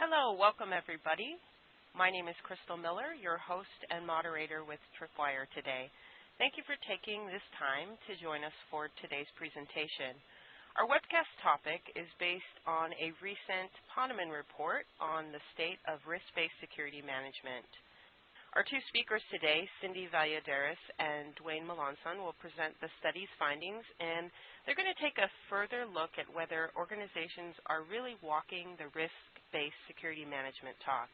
Hello, welcome everybody. My name is Crystal Miller, your host and moderator with Tripwire today. Thank you for taking this time to join us for today's presentation. Our webcast topic is based on a recent Ponemon report on the state of risk-based security management. Our two speakers today, Cindy Valladares and Dwayne Melancon, will present the study's findings, and they're going to take a further look at whether organizations are really walking the risk-based security management talk.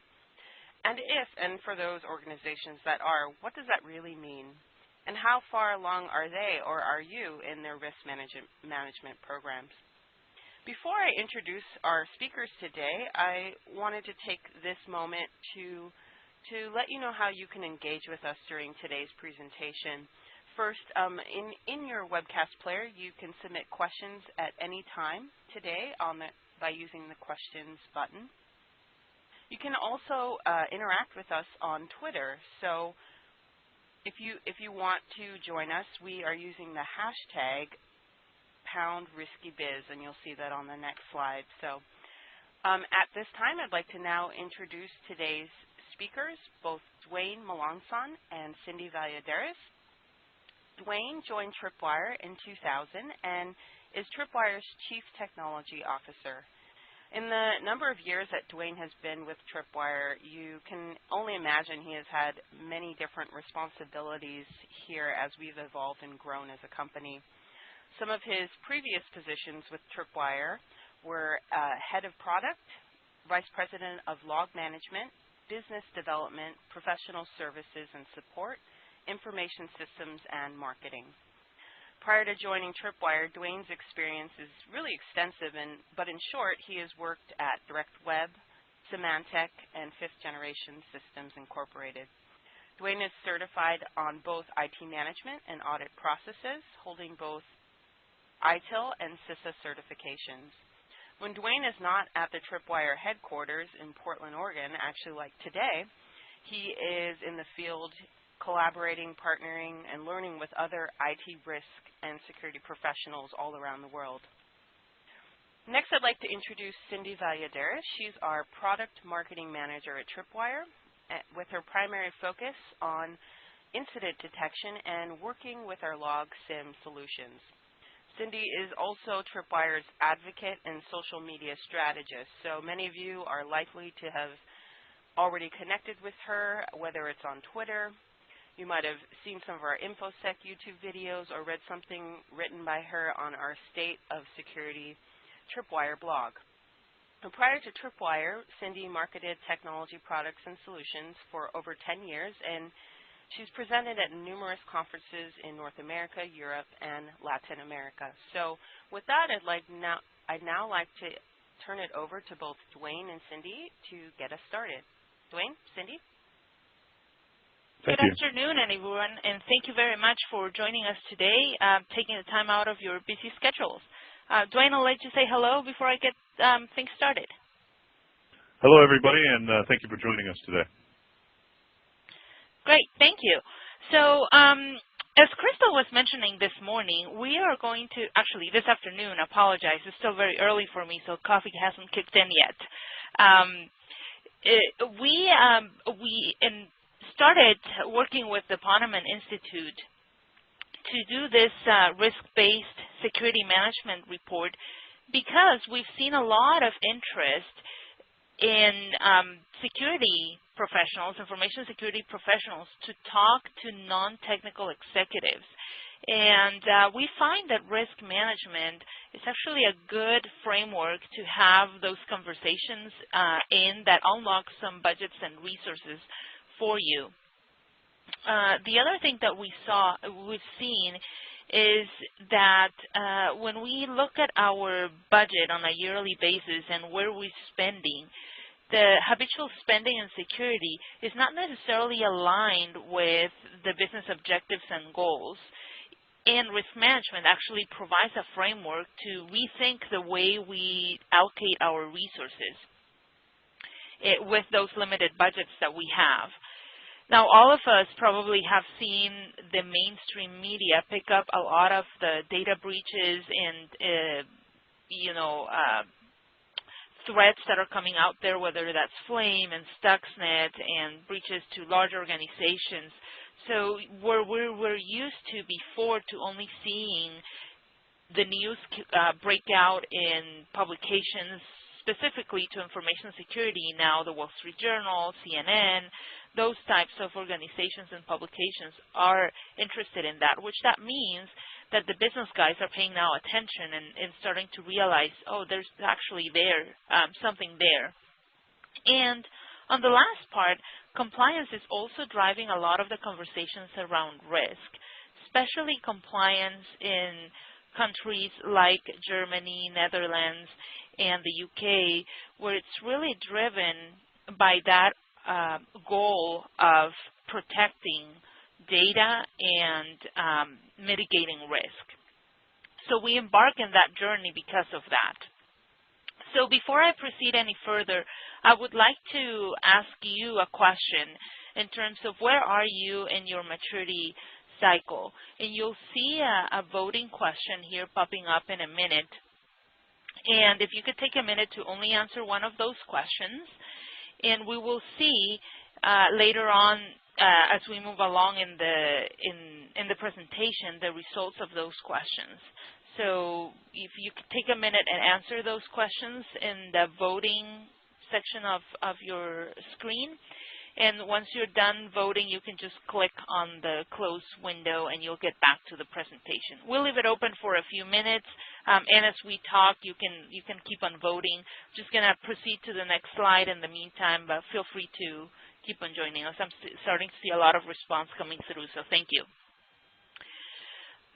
And if, and for those organizations that are, what does that really mean? And how far along are they or are you in their risk management, management programs? Before I introduce our speakers today, I wanted to take this moment to, to let you know how you can engage with us during today's presentation. First, um, in, in your webcast player, you can submit questions at any time today the, by using the questions button. You can also uh, interact with us on Twitter. So if you if you want to join us, we are using the hashtag pound risky biz, and you'll see that on the next slide. So um, at this time, I'd like to now introduce today's speakers, both Dwayne Melancon and Cindy Valladares. Dwayne joined Tripwire in 2000 and is Tripwire's Chief Technology Officer. In the number of years that Dwayne has been with Tripwire, you can only imagine he has had many different responsibilities here as we've evolved and grown as a company. Some of his previous positions with Tripwire were uh, head of product, vice president of log management, business development, professional services and support, information systems, and marketing. Prior to joining Tripwire, Dwayne's experience is really extensive, and, but in short, he has worked at DirectWeb, Symantec, and Fifth Generation Systems Incorporated. Dwayne is certified on both IT management and audit processes, holding both ITIL and CISA certifications. When Dwayne is not at the Tripwire headquarters in Portland, Oregon, actually like today, he is in the field collaborating, partnering, and learning with other IT risk and security professionals all around the world. Next, I'd like to introduce Cindy Valladares. She's our Product Marketing Manager at Tripwire eh, with her primary focus on incident detection and working with our log SIEM solutions. Cindy is also Tripwire's advocate and social media strategist, so many of you are likely to have already connected with her, whether it's on Twitter, you might have seen some of our InfoSec YouTube videos or read something written by her on our State of Security Tripwire blog. And prior to Tripwire, Cindy marketed technology products and solutions for over 10 years, and she's presented at numerous conferences in North America, Europe, and Latin America. So with that, I'd, like now, I'd now like to turn it over to both Dwayne and Cindy to get us started. Dwayne, Cindy? Thank Good you. afternoon, everyone, and thank you very much for joining us today, uh, taking the time out of your busy schedules. Uh, Dwayne, I'll let you say hello before I get um, things started. Hello, everybody, and uh, thank you for joining us today. Great, thank you. So um, as Crystal was mentioning this morning, we are going to, actually this afternoon, apologize, it's still very early for me, so coffee hasn't kicked in yet. Um, it, we, um, we in started working with the Ponemon Institute to do this uh, risk-based security management report because we've seen a lot of interest in um, security professionals, information security professionals, to talk to non-technical executives. And uh, we find that risk management is actually a good framework to have those conversations uh, in that unlocks some budgets and resources for you. Uh, the other thing that we saw, we've seen, is that uh, when we look at our budget on a yearly basis and where we're spending, the habitual spending and security is not necessarily aligned with the business objectives and goals. And risk management actually provides a framework to rethink the way we allocate our resources it, with those limited budgets that we have. Now, all of us probably have seen the mainstream media pick up a lot of the data breaches and, uh, you know, uh, threats that are coming out there, whether that's Flame and Stuxnet and breaches to large organizations. So where we were used to before to only seeing the news uh, breakout in publications specifically to information security now, the Wall Street Journal, CNN, those types of organizations and publications are interested in that, which that means that the business guys are paying now attention and, and starting to realize, oh, there's actually there, um, something there. And on the last part, compliance is also driving a lot of the conversations around risk, especially compliance in countries like Germany, Netherlands, and the UK, where it's really driven by that uh, goal of protecting data and um, mitigating risk. So we embark in that journey because of that. So before I proceed any further, I would like to ask you a question in terms of where are you in your maturity cycle. And you'll see a, a voting question here popping up in a minute and if you could take a minute to only answer one of those questions, and we will see uh, later on uh, as we move along in the in in the presentation the results of those questions. So if you could take a minute and answer those questions in the voting section of, of your screen, and once you're done voting, you can just click on the close window and you'll get back to the presentation. We'll leave it open for a few minutes, um, and as we talk, you can you can keep on voting. Just going to proceed to the next slide in the meantime, but feel free to keep on joining us. I'm starting to see a lot of response coming through, so thank you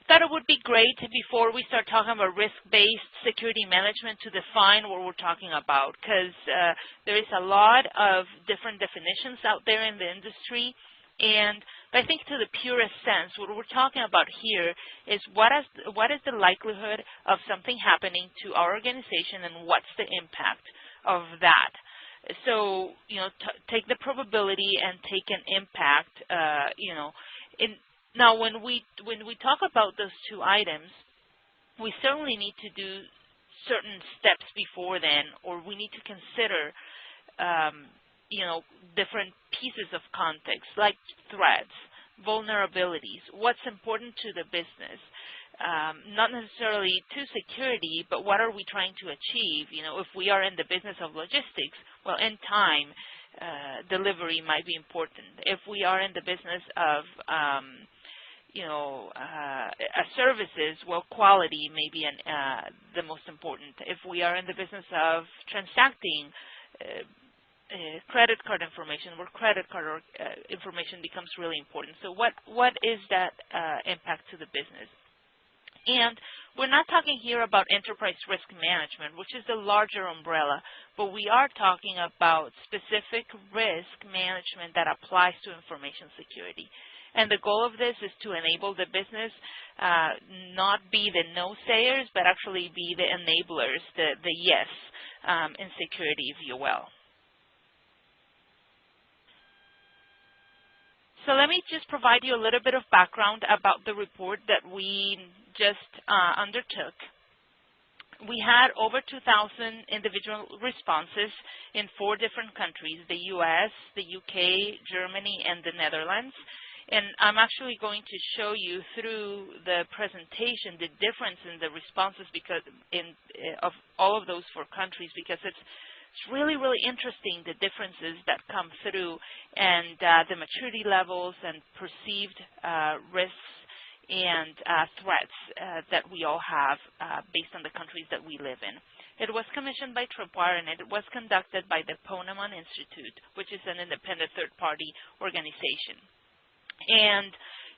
thought it would be great before we start talking about risk-based security management to define what we're talking about because uh, there is a lot of different definitions out there in the industry and I think to the purest sense, what we're talking about here is what is, what is the likelihood of something happening to our organization and what's the impact of that. So, you know, take the probability and take an impact, uh, you know, in, now, when we when we talk about those two items, we certainly need to do certain steps before then, or we need to consider, um, you know, different pieces of context, like threats, vulnerabilities, what's important to the business, um, not necessarily to security, but what are we trying to achieve? You know, if we are in the business of logistics, well, in time, uh, delivery might be important. If we are in the business of um, you know, uh, services, well, quality may be an, uh, the most important. If we are in the business of transacting uh, uh credit card information, where credit card or, uh, information becomes really important. So what, what is that uh, impact to the business? And we're not talking here about enterprise risk management, which is the larger umbrella, but we are talking about specific risk management that applies to information security. And the goal of this is to enable the business uh, not be the no-sayers, but actually be the enablers, the, the yes um, in security, if you will. So let me just provide you a little bit of background about the report that we just uh, undertook. We had over 2,000 individual responses in four different countries, the US, the UK, Germany, and the Netherlands. And I'm actually going to show you through the presentation the difference in the responses because in uh, of all of those four countries because it's it's really, really interesting the differences that come through and uh, the maturity levels and perceived uh, risks and uh, threats uh, that we all have uh, based on the countries that we live in. It was commissioned by Tripwire and it was conducted by the Ponemon Institute, which is an independent third-party organization. And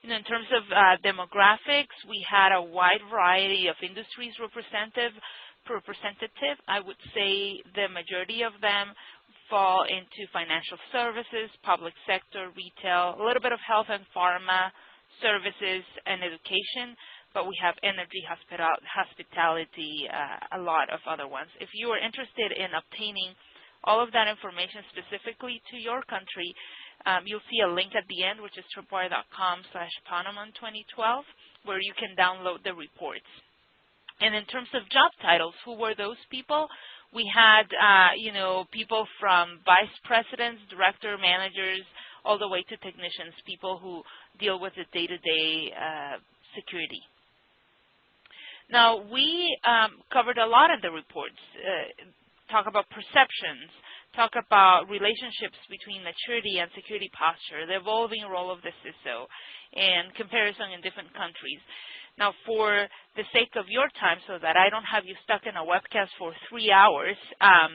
you know, in terms of uh, demographics, we had a wide variety of industries representative. Representative, I would say the majority of them fall into financial services, public sector, retail, a little bit of health and pharma, services, and education, but we have energy, hospital, hospitality, uh, a lot of other ones. If you are interested in obtaining all of that information specifically to your country, um, you'll see a link at the end, which is tripwire.com slash Ponemon 2012, where you can download the reports. And in terms of job titles, who were those people? We had, uh, you know, people from vice presidents, director, managers, all the way to technicians, people who deal with the day-to-day -day, uh, security. Now, we um, covered a lot of the reports, uh, talk about perceptions, talk about relationships between maturity and security posture, the evolving role of the CISO, and comparison in different countries. Now, for the sake of your time, so that I don't have you stuck in a webcast for three hours um,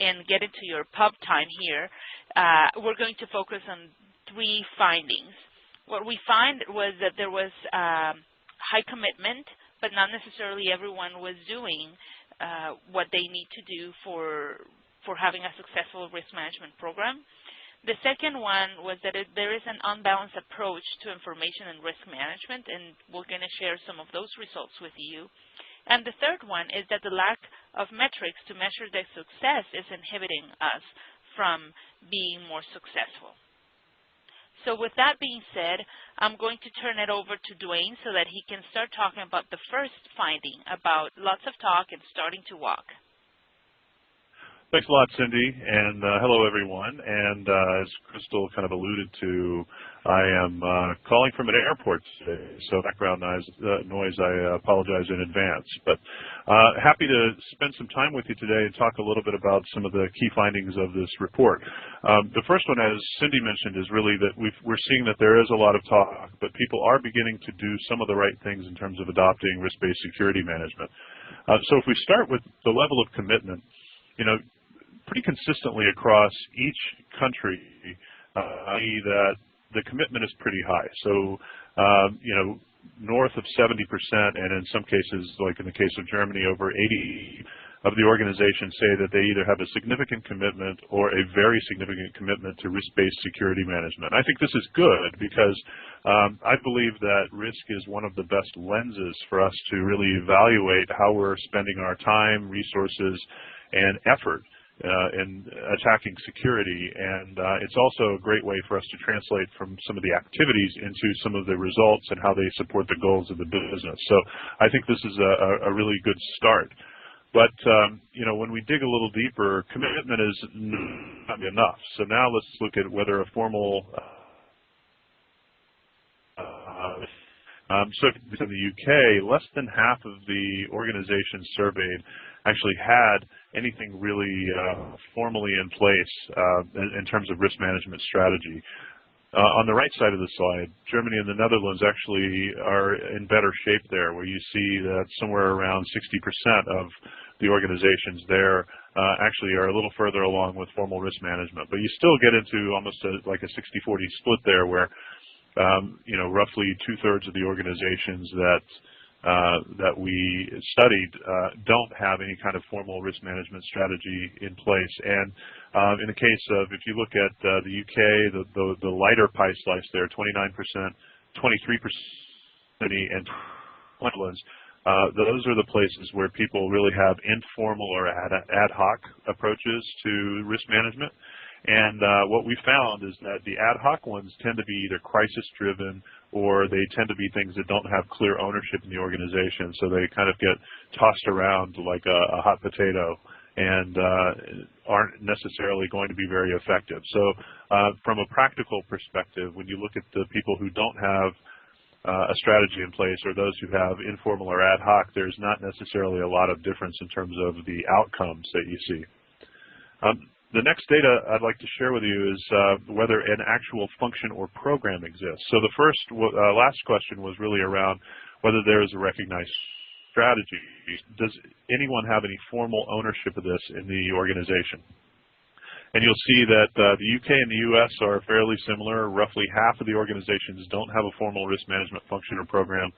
and get into your pub time here, uh, we're going to focus on three findings. What we find was that there was um, high commitment, but not necessarily everyone was doing uh, what they need to do for for having a successful risk management program. The second one was that it, there is an unbalanced approach to information and risk management, and we're going to share some of those results with you. And the third one is that the lack of metrics to measure their success is inhibiting us from being more successful. So with that being said, I'm going to turn it over to Dwayne so that he can start talking about the first finding about lots of talk and starting to walk. Thanks a lot, Cindy, and uh, hello, everyone. And uh, as Crystal kind of alluded to, I am uh, calling from an airport today, so background noise, uh, noise I apologize in advance. But uh, happy to spend some time with you today and talk a little bit about some of the key findings of this report. Um, the first one, as Cindy mentioned, is really that we are seeing that there is a lot of talk, but people are beginning to do some of the right things in terms of adopting risk-based security management. Uh, so if we start with the level of commitment, you know, pretty consistently across each country, uh, i.e. that the commitment is pretty high. So, um, you know, north of 70%, and in some cases, like in the case of Germany, over 80 of the organizations say that they either have a significant commitment or a very significant commitment to risk-based security management. I think this is good because um, I believe that risk is one of the best lenses for us to really evaluate how we're spending our time, resources, and effort in attacking security. And uh, it's also a great way for us to translate from some of the activities into some of the results and how they support the goals of the business. So I think this is a, a really good start. But um, you know, when we dig a little deeper, commitment is not enough. So now let's look at whether a formal uh, um, so in the UK, less than half of the organizations surveyed actually had anything really uh, formally in place uh, in, in, terms of risk management strategy. Uh, on the right side of the slide, Germany and the Netherlands actually are in better shape there, where you see that somewhere around 60% of the organizations there uh, actually are a little further along with formal risk management. But you still get into almost a, like a 60-40 split there, where um, you know roughly two-thirds of the organizations that that we studied uh, don't have any kind of formal risk management strategy in place. And um, in the case of, if you look at uh, the UK, the, the, lighter pie slice there, 29%, 23% and Netherlands, uh, those are the places where people really have informal or ad hoc approaches to risk management. And uh, what we found is that the ad hoc ones tend to be either crisis driven or they tend to be things that don't have clear ownership in the organization. So they kind of get tossed around like a, a hot potato and uh, aren't necessarily going to be very effective. So uh, from a practical perspective, when you look at the people who don't have uh, a strategy in place or those who have informal or ad hoc, there's not necessarily a lot of difference in terms of the outcomes that you see. Um, the next data I'd like to share with you is uh, whether an actual function or program exists. So the first, uh, last question was really around whether there is a recognized strategy. Does anyone have any formal ownership of this in the organization? And you'll see that uh, the UK and the US are fairly similar. Roughly half of the organizations don't have a formal risk management function or program,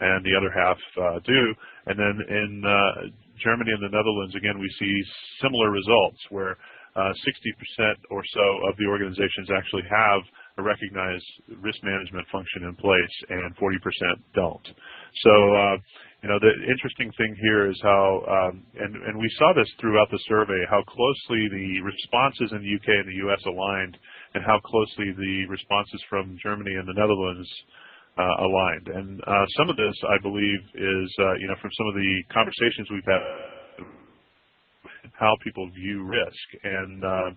and the other half uh, do. And then in uh, Germany and the Netherlands, again, we see similar results where 60% uh, or so of the organizations actually have a recognized risk management function in place, and 40% don't. So, uh, you know, the interesting thing here is how, um, and, and we saw this throughout the survey, how closely the responses in the UK and the US aligned, and how closely the responses from Germany and the Netherlands uh, aligned. And uh, some of this, I believe, is uh, you know from some of the conversations we've had, how people view risk. And uh,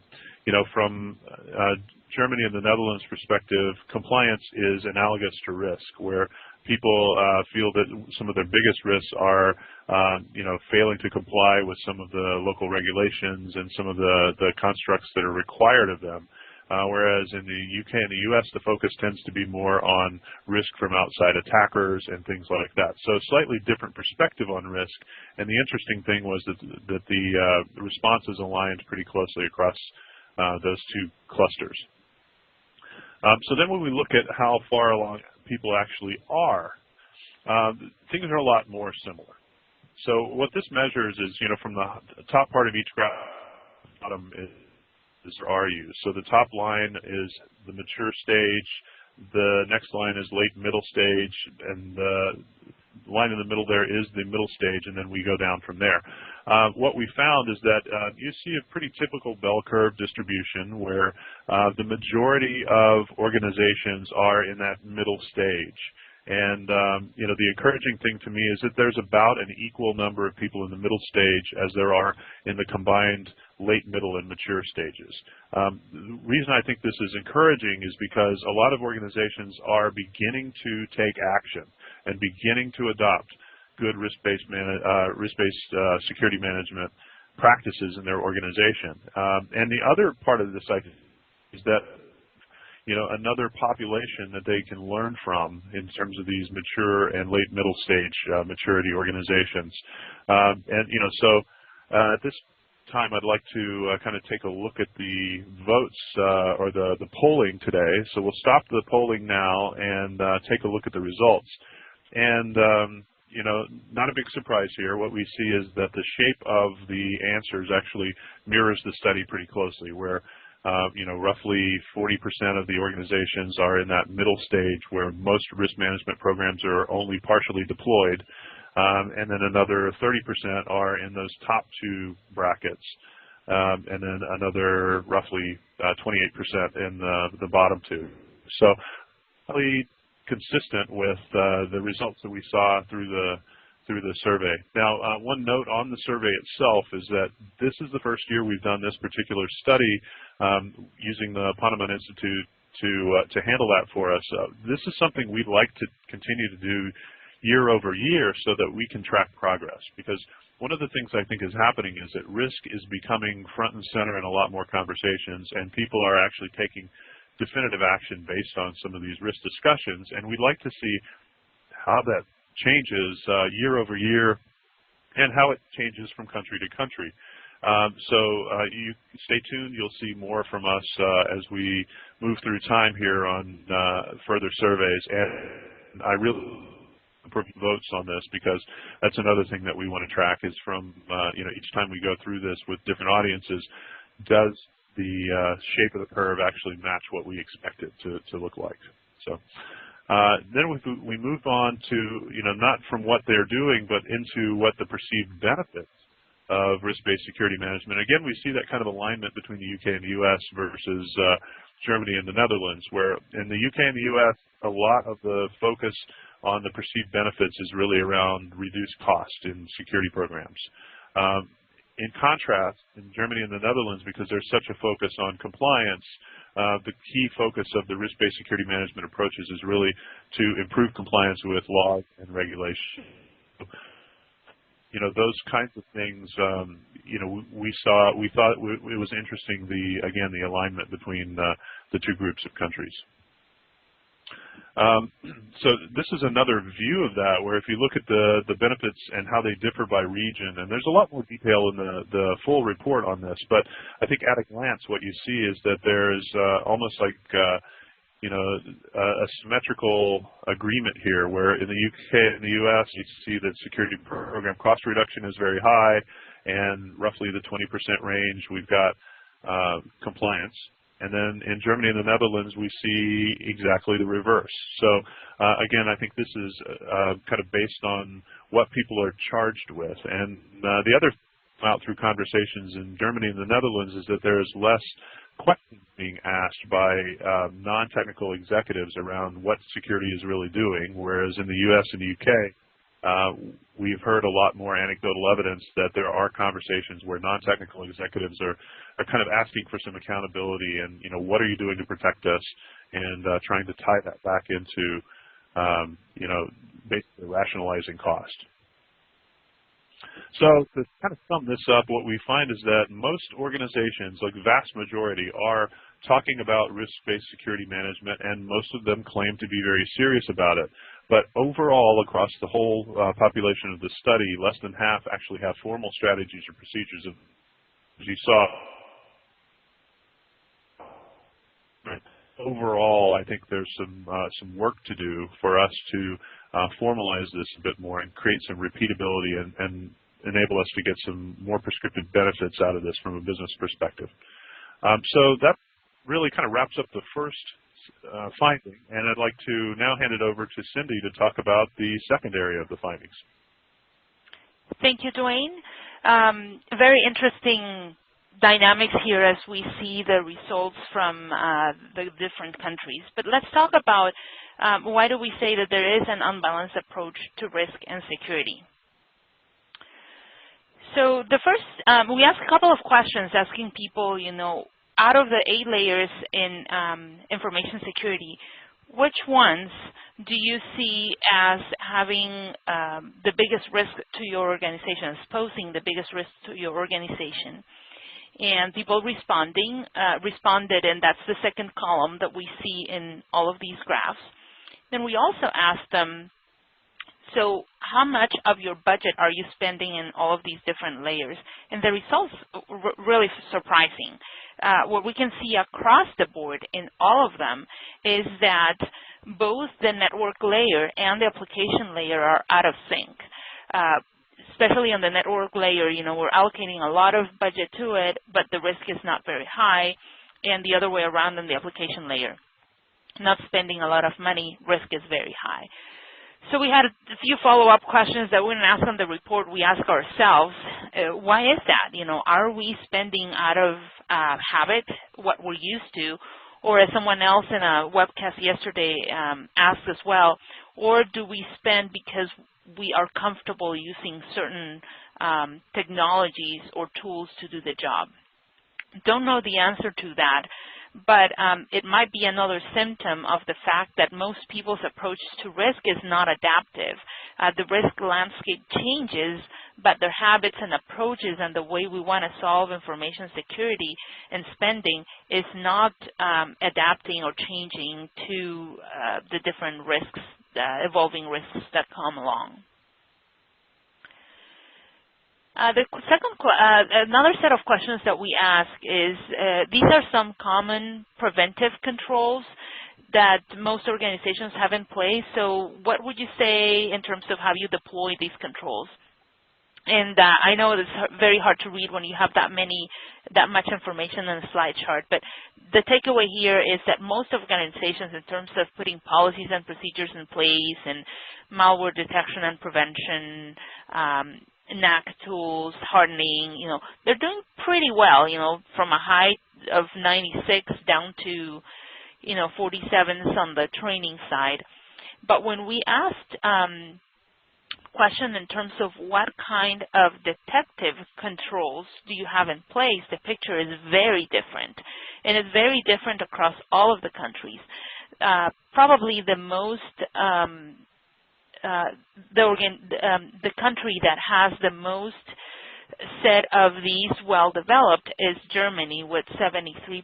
you know from uh, Germany and the Netherlands perspective, compliance is analogous to risk, where people uh, feel that some of their biggest risks are, uh, you know, failing to comply with some of the local regulations and some of the, the constructs that are required of them. Uh, whereas in the UK and the US, the focus tends to be more on risk from outside attackers and things like that. So slightly different perspective on risk. And the interesting thing was that, that the uh, responses aligned pretty closely across uh, those two clusters. Um, so then when we look at how far along people actually are, um, things are a lot more similar. So what this measures is, you know, from the top part of each graph, bottom is, is RU. So the top line is the mature stage, the next line is late middle stage, and the line in the middle there is the middle stage, and then we go down from there. Uh, what we found is that uh, you see a pretty typical bell curve distribution where uh, the majority of organizations are in that middle stage. And um, you know, the encouraging thing to me is that there's about an equal number of people in the middle stage as there are in the combined late, middle, and mature stages. Um, the reason I think this is encouraging is because a lot of organizations are beginning to take action and beginning to adopt good risk-based uh, risk-based uh, security management practices in their organization. Um, and the other part of this I is that you know another population that they can learn from in terms of these mature and late middle stage uh, maturity organizations. Um, and you know so uh, at this time I'd like to uh, kind of take a look at the votes uh, or the the polling today. So we'll stop the polling now and take a look at the results. And um, you know, not a big surprise here. What we see is that the shape of the answers actually mirrors the study pretty closely, where uh, you know, roughly 40% of the organizations are in that middle stage where most risk management programs are only partially deployed, and then another 30% are in those top two brackets, um, and then another roughly uh, 28% in the, the bottom two. So, really consistent with uh, the results that we saw through the through the survey. Now, uh, one note on the survey itself is that this is the first year we've done this particular study um, using the Ponemon Institute to uh, to handle that for us. Uh, this is something we'd like to continue to do year over year so that we can track progress because one of the things I think is happening is that risk is becoming front and center in a lot more conversations and people are actually taking definitive action based on some of these risk discussions, and we'd like to see how that changes uh, year over year and how it changes from country to country. Um, so uh, you stay tuned. You'll see more from us uh, as we move through time here on uh, further surveys. And I really votes on this because that's another thing that we want to track is from uh, you know each time we go through this with different audiences, does the uh, shape of the curve actually match what we expect it to, to look like. So uh, then we, we move on to, you know, not from what they're doing, but into what the perceived benefits of risk-based security management. Again, we see that kind of alignment between the UK and the US versus uh, Germany and the Netherlands, where in the UK and the US, a lot of the focus on the perceived benefits is really around reduced cost in security programs. Um, in contrast, in Germany and the Netherlands, because there's such a focus on compliance, uh, the key focus of the risk-based security management approaches is really to improve compliance with laws and regulations. You know, those kinds of things, um, you know, we saw, we thought it was interesting, the, again, the alignment between uh, the two groups of countries. Um, so this is another view of that, where if you look at the, the benefits and how they differ by region, and there's a lot more detail in the, the full report on this, but I think at a glance what you see is that there's uh, almost like uh, you know, a, a, symmetrical agreement here, where in the UK and the US you see that security program cost reduction is very high, and roughly the 20% range we've got uh, compliance. And then in Germany and the Netherlands, we see exactly the reverse. So uh, again, I think this is uh, kind of based on what people are charged with. And uh, the other out through conversations in Germany and the Netherlands is that there is less questions being asked by uh, non-technical executives around what security is really doing, whereas in the U.S. and the U.K., we've heard a lot more anecdotal evidence that there are conversations where non-technical executives are, are kind of asking for some accountability and, you know, what are you doing to protect us and uh, trying to tie that back into, um, you know, basically rationalizing cost. So to kind of sum this up, what we find is that most organizations, like vast majority, are talking about risk-based security management, and most of them claim to be very serious about it. But overall, across the whole uh, population of the study, less than half actually have formal strategies or procedures. Of, as you saw, overall, I think there's some uh, some work to do for us to uh, formalize this a bit more and create some repeatability and, and enable us to get some more prescriptive benefits out of this from a business perspective. Um, so that really kind of wraps up the first uh, finding, and I'd like to now hand it over to Cindy to talk about the second area of the findings. Thank you, Dwayne. Um, very interesting dynamics here as we see the results from uh, the different countries. But let's talk about um, why do we say that there is an unbalanced approach to risk and security. So the first, um, we asked a couple of questions asking people, you know, out of the eight layers in um, information security, which ones do you see as having um, the biggest risk to your organization, as posing the biggest risk to your organization? And people responding uh, responded, and that's the second column that we see in all of these graphs. Then we also asked them, so how much of your budget are you spending in all of these different layers? And the results are really surprising. Uh, what we can see across the board in all of them is that both the network layer and the application layer are out of sync. Uh, especially on the network layer, you know, we're allocating a lot of budget to it, but the risk is not very high, and the other way around on the application layer. Not spending a lot of money, risk is very high. So we had a few follow-up questions that we didn't ask on the report. We ask ourselves, uh, why is that? You know, are we spending out of uh, habit what we're used to? Or as someone else in a webcast yesterday um, asked as well, or do we spend because we are comfortable using certain um, technologies or tools to do the job? Don't know the answer to that but um, it might be another symptom of the fact that most people's approach to risk is not adaptive. Uh, the risk landscape changes, but their habits and approaches and the way we want to solve information security and spending is not um, adapting or changing to uh, the different risks, uh, evolving risks that come along. Uh, the second, uh, another set of questions that we ask is, uh, these are some common preventive controls that most organizations have in place. So what would you say in terms of how you deploy these controls? And uh, I know it's very hard to read when you have that many, that much information in a slide chart, but the takeaway here is that most organizations in terms of putting policies and procedures in place and malware detection and prevention, um, NAC tools, hardening, you know, they're doing pretty well, you know, from a high of 96 down to, you know, 47s on the training side. But when we asked um, question in terms of what kind of detective controls do you have in place, the picture is very different. And it's very different across all of the countries. Uh, probably the most um, uh, the, organ, um, the country that has the most set of these well developed is Germany with 73%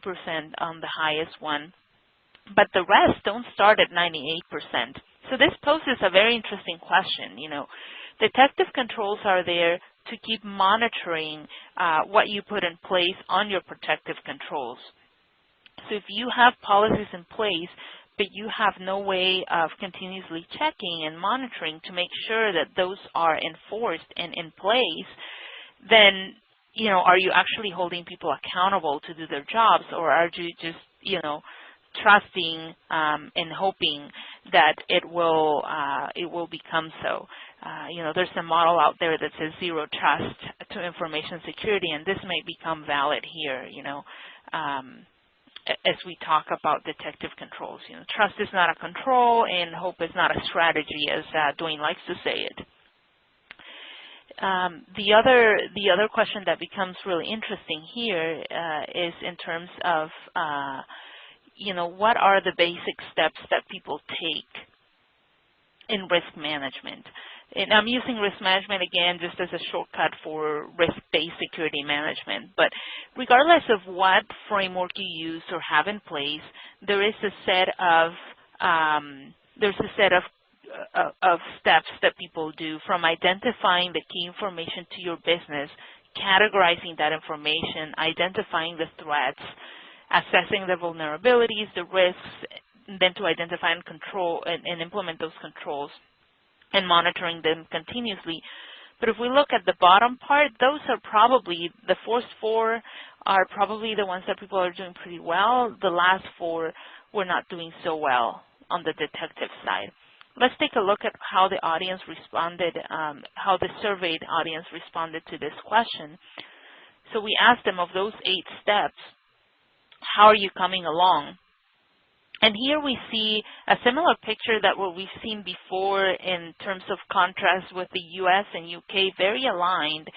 on the highest one. But the rest don't start at 98%. So this poses a very interesting question. You know, detective controls are there to keep monitoring uh, what you put in place on your protective controls. So if you have policies in place but you have no way of continuously checking and monitoring to make sure that those are enforced and in place, then you know, are you actually holding people accountable to do their jobs, or are you just you know trusting um, and hoping that it will uh, it will become so? uh, you know, there's a model out there that says zero trust to information security, and this may become valid here, you know, um, as we talk about detective controls. You know, trust is not a control, and hope is not a strategy, as uh, Dwayne likes to say it. Um, the other the other question that becomes really interesting here uh, is in terms of uh, you know what are the basic steps that people take in risk management. And I'm using risk management again just as a shortcut for risk-based security management. But regardless of what framework you use or have in place, there is a set of um, there's a set of uh, of steps that people do from identifying the key information to your business, categorizing that information, identifying the threats, assessing the vulnerabilities, the risks, then to identify and control and, and implement those controls and monitoring them continuously. But if we look at the bottom part, those are probably, the first four are probably the ones that people are doing pretty well. The last four were not doing so well on the detective side. Let's take a look at how the audience responded, um, how the surveyed audience responded to this question. So we asked them of those eight steps, how are you coming along? And here we see a similar picture that what we've seen before in terms of contrast with the US and UK, very aligned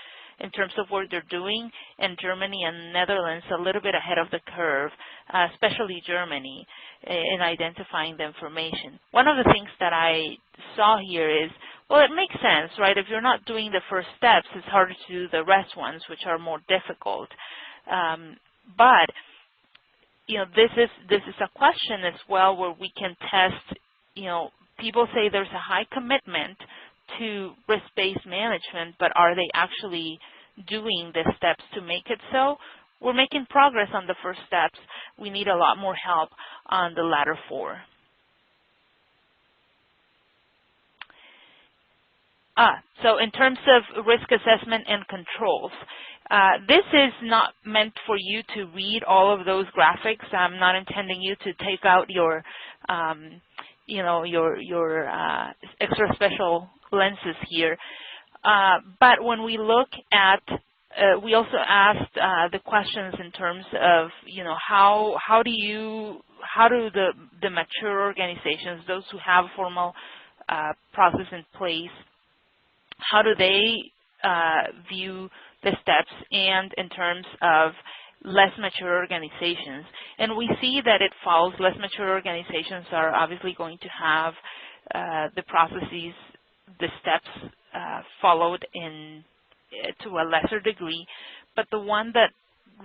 in terms of what they're doing, and Germany and Netherlands a little bit ahead of the curve, uh, especially Germany, in identifying the information. One of the things that I saw here is, well, it makes sense, right? If you're not doing the first steps, it's harder to do the rest ones, which are more difficult. Um, but you know, this is this is a question as well where we can test. You know, people say there's a high commitment to risk-based management, but are they actually doing the steps to make it so? We're making progress on the first steps. We need a lot more help on the latter four. Ah, so in terms of risk assessment and controls, uh, this is not meant for you to read all of those graphics. I'm not intending you to take out your, um, you know, your your uh, extra special lenses here. Uh, but when we look at, uh, we also asked uh, the questions in terms of, you know, how how do you how do the the mature organizations, those who have formal process in place, how do they view the steps and in terms of less mature organizations. And we see that it falls. Less mature organizations are obviously going to have uh, the processes, the steps uh, followed in uh, to a lesser degree. But the one that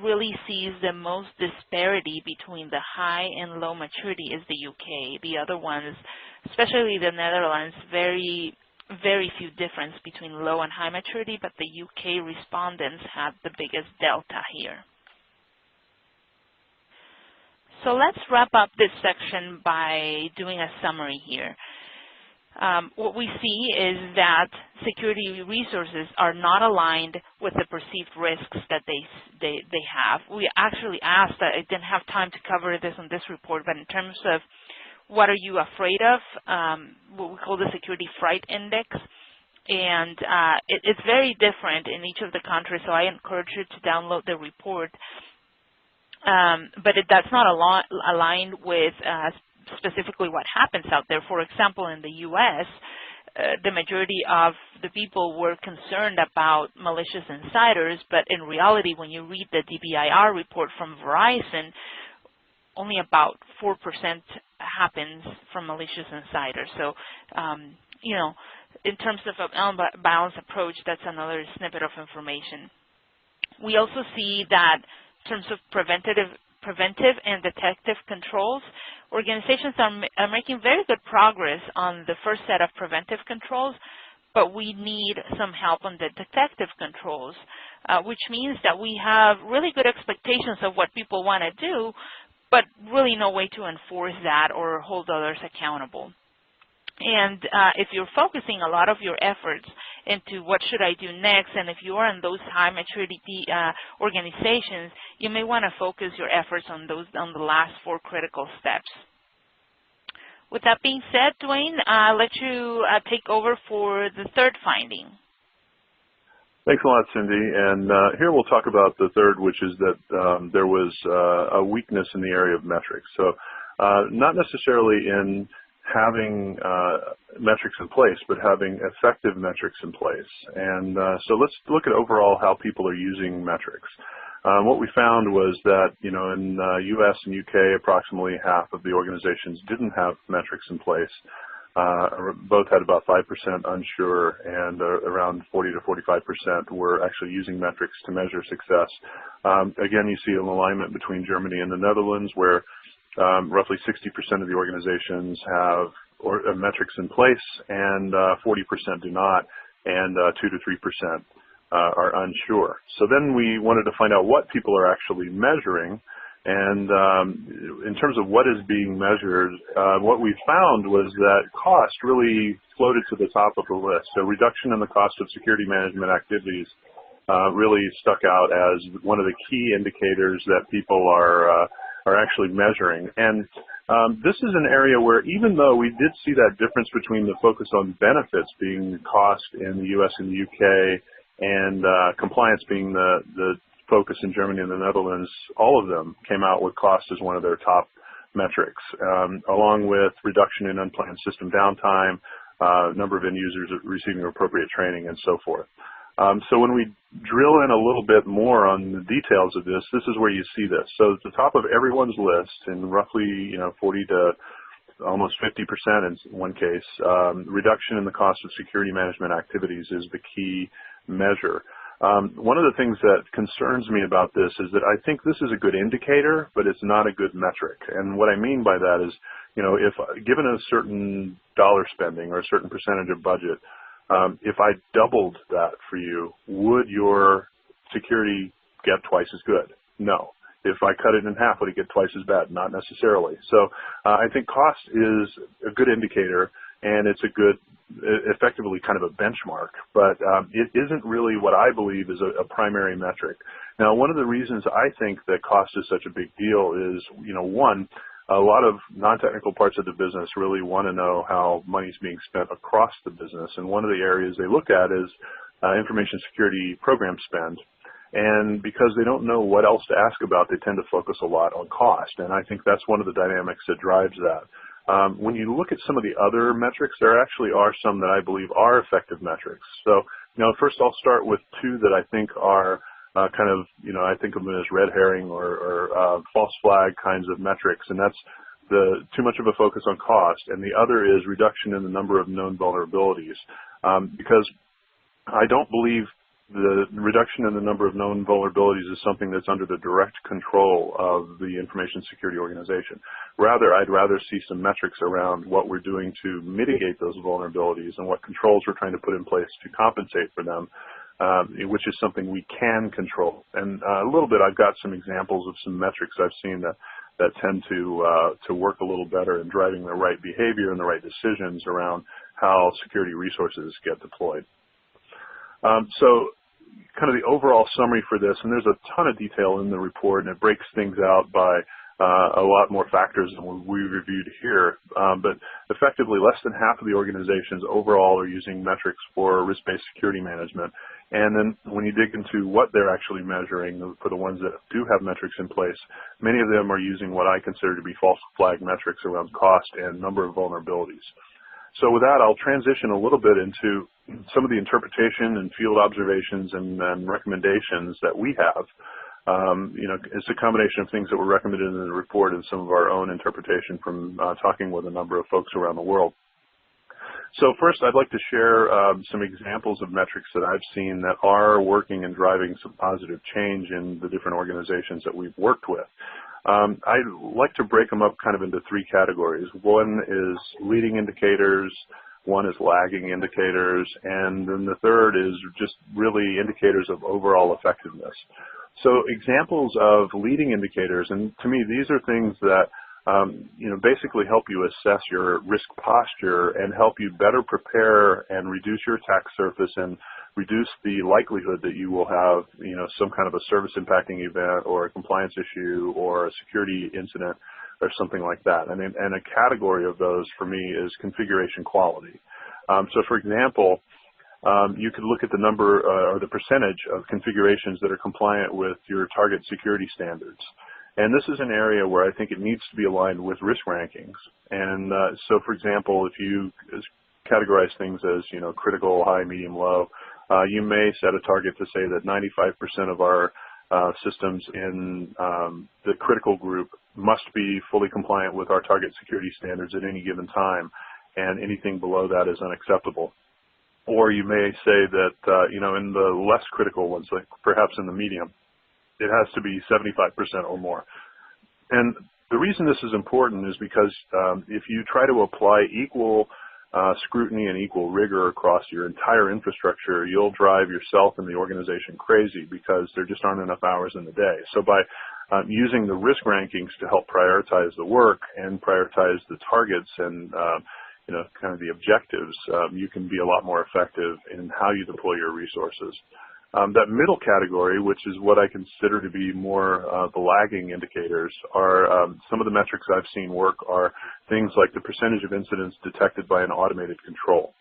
really sees the most disparity between the high and low maturity is the UK. The other ones, especially the Netherlands, very very few difference between low and high maturity, but the UK respondents had the biggest delta here. So let's wrap up this section by doing a summary here. Um, what we see is that security resources are not aligned with the perceived risks that they, they, they have. We actually asked, I didn't have time to cover this on this report, but in terms of what are you afraid of, um, what we call the Security Fright Index. And uh, it, it's very different in each of the countries, so I encourage you to download the report. Um, but it, that's not aligned with uh, specifically what happens out there. For example, in the U.S., uh, the majority of the people were concerned about malicious insiders, but in reality, when you read the DBIR report from Verizon, only about 4% happens from malicious insiders. So, um, you know, in terms of an balanced approach, that's another snippet of information. We also see that in terms of preventative, preventive and detective controls, organizations are, are making very good progress on the first set of preventive controls, but we need some help on the detective controls, uh, which means that we have really good expectations of what people want to do, but really no way to enforce that or hold others accountable. And uh, if you're focusing a lot of your efforts into what should I do next, and if you are in those high maturity uh, organizations, you may want to focus your efforts on those on the last four critical steps. with that being said, Dwayne, I'll let you uh, take over for the third finding. Thanks a lot, Cindy. And uh, here we'll talk about the third, which is that um, there was uh, a weakness in the area of metrics. So uh, not necessarily in having uh, metrics in place, but having effective metrics in place. And uh, so let's look at overall how people are using metrics. Um, what we found was that, you know, in uh, U.S. and U.K., approximately half of the organizations didn't have metrics in place. Uh, both had about 5% unsure and uh, around 40 to 45% were actually using metrics to measure success. Um, again, you see an alignment between Germany and the Netherlands where um, roughly 60% of the organizations have uh, metrics in place and 40% uh, do not and uh, 2 to 3% are unsure. So then we wanted to find out what people are actually measuring and um, in terms of what is being measured, uh, what we found was that cost really floated to the top of the list. So reduction in the cost of security management activities uh, really stuck out as one of the key indicators that people are uh, are actually measuring. And um, this is an area where even though we did see that difference between the focus on benefits being cost in the U.S. and the U.K. and uh, compliance being the, the focus in Germany and the Netherlands, all of them came out with cost as one of their top metrics, um, along with reduction in unplanned system downtime, uh, number of end users receiving appropriate training, and so forth. Um, so when we drill in a little bit more on the details of this, this is where you see this. So at the top of everyone's list, in roughly you know 40 to almost 50% in one case, um, reduction in the cost of security management activities is the key measure. Um, one of the things that concerns me about this is that I think this is a good indicator, but it's not a good metric. And what I mean by that is, you know, if given a certain dollar spending or a certain percentage of budget, um, if I doubled that for you, would your security get twice as good? No. If I cut it in half, would it get twice as bad? Not necessarily. So uh, I think cost is a good indicator, and it's a good effectively kind of a benchmark, but um, it isn't really what I believe is a, a, primary metric. Now, one of the reasons I think that cost is such a big deal is, you know, one, a lot of non-technical parts of the business really want to know how money is being spent across the business, and one of the areas they look at is uh, information security program spend. And because they don't know what else to ask about, they tend to focus a lot on cost. And I think that's one of the dynamics that drives that. Um, when you look at some of the other metrics, there actually are some that I believe are effective metrics. So, you know, first I'll start with two that I think are uh, kind of, you know, I think of them as red herring or, or uh, false flag kinds of metrics, and that's the too much of a focus on cost, and the other is reduction in the number of known vulnerabilities. Um, because I don't believe the reduction in the number of known vulnerabilities is something that's under the direct control of the information security organization. Rather, I'd rather see some metrics around what we're doing to mitigate those vulnerabilities and what controls we're trying to put in place to compensate for them, um, which is something we can control. And uh, a little bit, I've got some examples of some metrics I've seen that that tend to uh, to work a little better in driving the right behavior and the right decisions around how security resources get deployed. Um, so kind of the overall summary for this, and there's a ton of detail in the report, and it breaks things out by uh, a lot more factors than we reviewed here. Um, but effectively, less than half of the organizations overall are using metrics for risk-based security management. And then when you dig into what they're actually measuring, for the ones that do have metrics in place, many of them are using what I consider to be false flag metrics around cost and number of vulnerabilities. So with that, I'll transition a little bit into some of the interpretation and field observations and, and recommendations that we have. Um, you know, it's a combination of things that were recommended in the report and some of our own interpretation from uh, talking with a number of folks around the world. So first, I'd like to share um, some examples of metrics that I've seen that are working and driving some positive change in the different organizations that we've worked with. Um, I like to break them up kind of into three categories. One is leading indicators, one is lagging indicators, and then the third is just really indicators of overall effectiveness. So examples of leading indicators, and to me these are things that um, you know, basically help you assess your risk posture and help you better prepare and reduce your attack surface and reduce the likelihood that you will have, you know, some kind of a service impacting event or a compliance issue or a security incident or something like that. And, and a category of those for me is configuration quality. Um, so for example, um, you could look at the number uh, or the percentage of configurations that are compliant with your target security standards. And this is an area where I think it needs to be aligned with risk rankings. And uh, so, for example, if you categorize things as you know critical, high, medium, low, uh, you may set a target to say that 95% of our uh, systems in um, the critical group must be fully compliant with our target security standards at any given time, and anything below that is unacceptable. Or you may say that, uh, you know, in the less critical ones, like perhaps in the medium, it has to be 75% or more. And the reason this is important is because um, if you try to apply equal uh, scrutiny and equal rigor across your entire infrastructure, you'll drive yourself and the organization crazy because there just aren't enough hours in the day. So by um, using the risk rankings to help prioritize the work and prioritize the targets and uh, you know, kind of the objectives, um, you can be a lot more effective in how you deploy your resources. Um, that middle category, which is what I consider to be more uh, the lagging indicators, are um, some of the metrics I've seen work are things like the percentage of incidents detected by an automated control.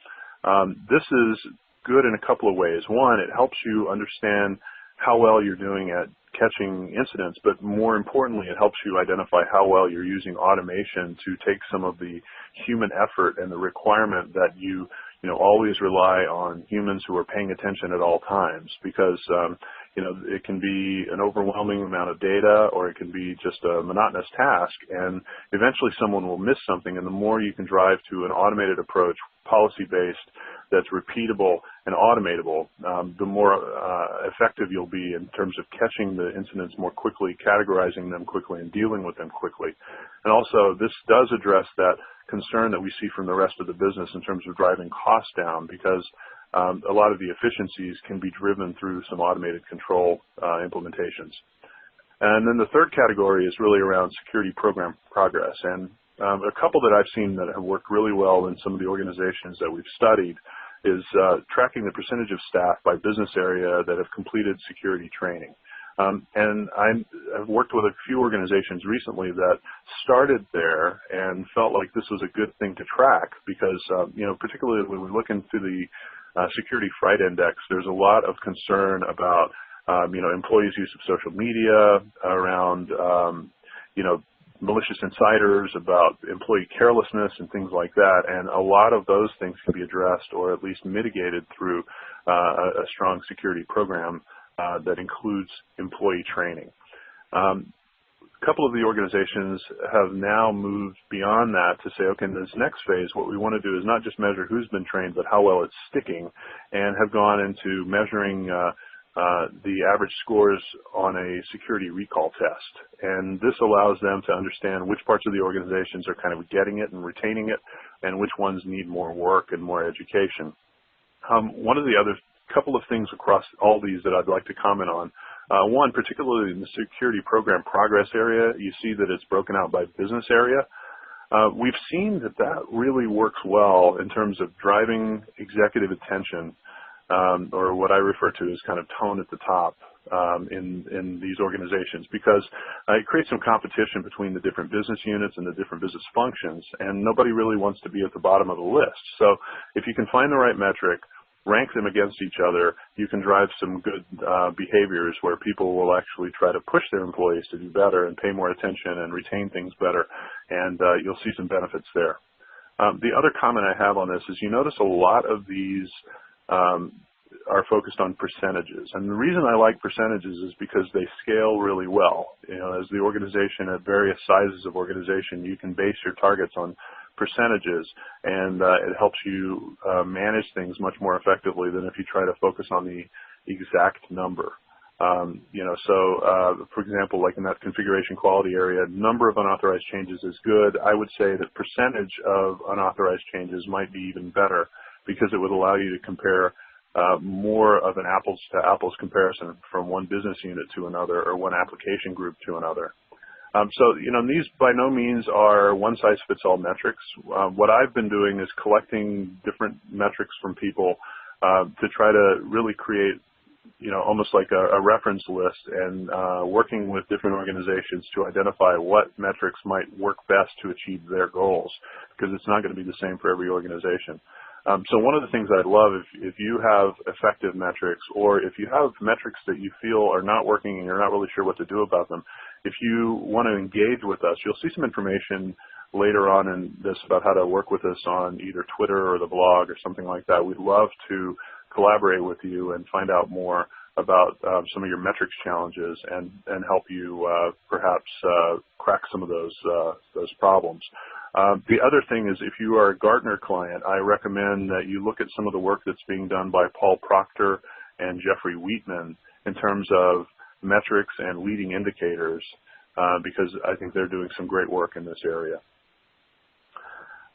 Um, this is good in a couple of ways. One, it helps you understand how well you're doing at catching incidents, but more importantly, it helps you identify how well you're using automation to take some of the human effort and the requirement that you, you know, always rely on humans who are paying attention at all times because, um, you know, it can be an overwhelming amount of data or it can be just a monotonous task and eventually someone will miss something and the more you can drive to an automated approach, policy-based, that's repeatable and automatable, um, the more uh, effective you'll be in terms of catching the incidents more quickly, categorizing them quickly, and dealing with them quickly. And also, this does address that concern that we see from the rest of the business in terms of driving costs down because um, a lot of the efficiencies can be driven through some automated control uh, implementations. And then the third category is really around security program progress. And um, a couple that I've seen that have worked really well in some of the organizations that we've studied is uh, tracking the percentage of staff by business area that have completed security training. Um, and i have worked with a few organizations recently that started there and felt like this was a good thing to track because, um, you know, particularly when we look into the uh, security fright index, there's a lot of concern about, um, you know, employees' use of social media, around, um, you know, malicious insiders, about employee carelessness and things like that. And a lot of those things can be addressed or at least mitigated through uh, a strong security program uh, that includes employee training. Um, a couple of the organizations have now moved beyond that to say, okay, in this next phase, what we want to do is not just measure who's been trained, but how well it's sticking, and have gone into measuring uh, uh, the average scores on a security recall test. And this allows them to understand which parts of the organizations are kind of getting it and retaining it, and which ones need more work and more education. Um, one of the other couple of things across all these that I'd like to comment on. Uh, one, particularly in the security program progress area, you see that it's broken out by business area. Uh, we've seen that that really works well in terms of driving executive attention or what I refer to as kind of tone at the top um, in, in these organizations because uh, it creates some competition between the different business units and the different business functions, and nobody really wants to be at the bottom of the list. So if you can find the right metric, rank them against each other, you can drive some good uh, behaviors where people will actually try to push their employees to do better and pay more attention and retain things better, and uh, you'll see some benefits there. Um, the other comment I have on this is you notice a lot of these um, are focused on percentages. And the reason I like percentages is because they scale really well. You know, as the organization at various sizes of organization, you can base your targets on percentages and uh, it helps you uh, manage things much more effectively than if you try to focus on the exact number. Um, you know, so uh, for example, like in that configuration quality area, number of unauthorized changes is good. I would say that percentage of unauthorized changes might be even better because it would allow you to compare uh, more of an apples to apples comparison from one business unit to another or one application group to another. Um, so, you know, these by no means are one size fits all metrics. Uh, what I've been doing is collecting different metrics from people uh, to try to really create you know, almost like a, a reference list and uh, working with different organizations to identify what metrics might work best to achieve their goals, because it's not going to be the same for every organization. Um, so one of the things I'd love if, if you have effective metrics or if you have metrics that you feel are not working and you're not really sure what to do about them, if you want to engage with us, you'll see some information later on in this about how to work with us on either Twitter or the blog or something like that. We'd love to collaborate with you and find out more about um, some of your metrics challenges and, and help you uh, perhaps uh, crack some of those, uh, those problems. Um, the other thing is if you are a Gartner client, I recommend that you look at some of the work that's being done by Paul Proctor and Jeffrey Wheatman in terms of metrics and leading indicators uh, because I think they're doing some great work in this area.